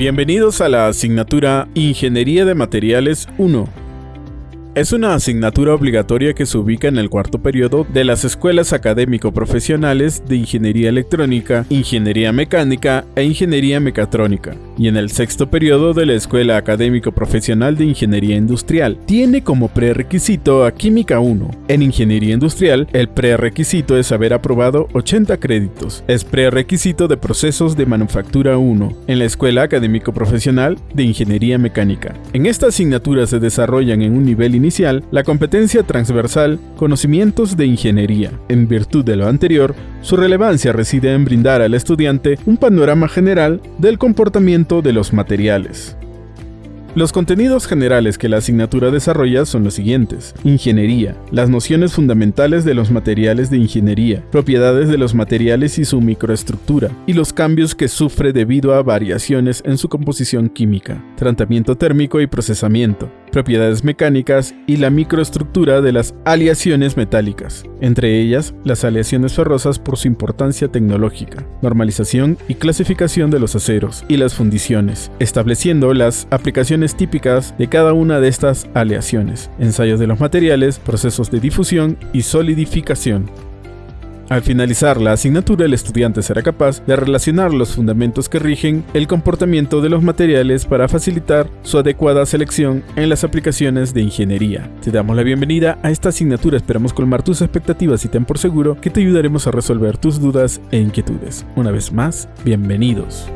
Bienvenidos a la asignatura Ingeniería de Materiales 1. Es una asignatura obligatoria que se ubica en el cuarto periodo de las escuelas académico-profesionales de Ingeniería Electrónica, Ingeniería Mecánica e Ingeniería Mecatrónica, y en el sexto periodo de la Escuela Académico-Profesional de Ingeniería Industrial. Tiene como prerequisito a Química 1. En Ingeniería Industrial, el prerequisito es haber aprobado 80 créditos. Es prerequisito de Procesos de Manufactura 1 en la Escuela Académico-Profesional de Ingeniería Mecánica. En esta asignatura se desarrollan en un nivel inicial la competencia transversal conocimientos de ingeniería. En virtud de lo anterior, su relevancia reside en brindar al estudiante un panorama general del comportamiento de los materiales. Los contenidos generales que la asignatura desarrolla son los siguientes. Ingeniería. Las nociones fundamentales de los materiales de ingeniería, propiedades de los materiales y su microestructura, y los cambios que sufre debido a variaciones en su composición química, tratamiento térmico y procesamiento, propiedades mecánicas y la microestructura de las aleaciones metálicas, entre ellas las aleaciones ferrosas por su importancia tecnológica, normalización y clasificación de los aceros y las fundiciones, estableciendo las aplicaciones típicas de cada una de estas aleaciones, ensayos de los materiales, procesos de difusión y solidificación. Al finalizar la asignatura, el estudiante será capaz de relacionar los fundamentos que rigen el comportamiento de los materiales para facilitar su adecuada selección en las aplicaciones de ingeniería. Te damos la bienvenida a esta asignatura, esperamos colmar tus expectativas y ten por seguro que te ayudaremos a resolver tus dudas e inquietudes. Una vez más, bienvenidos.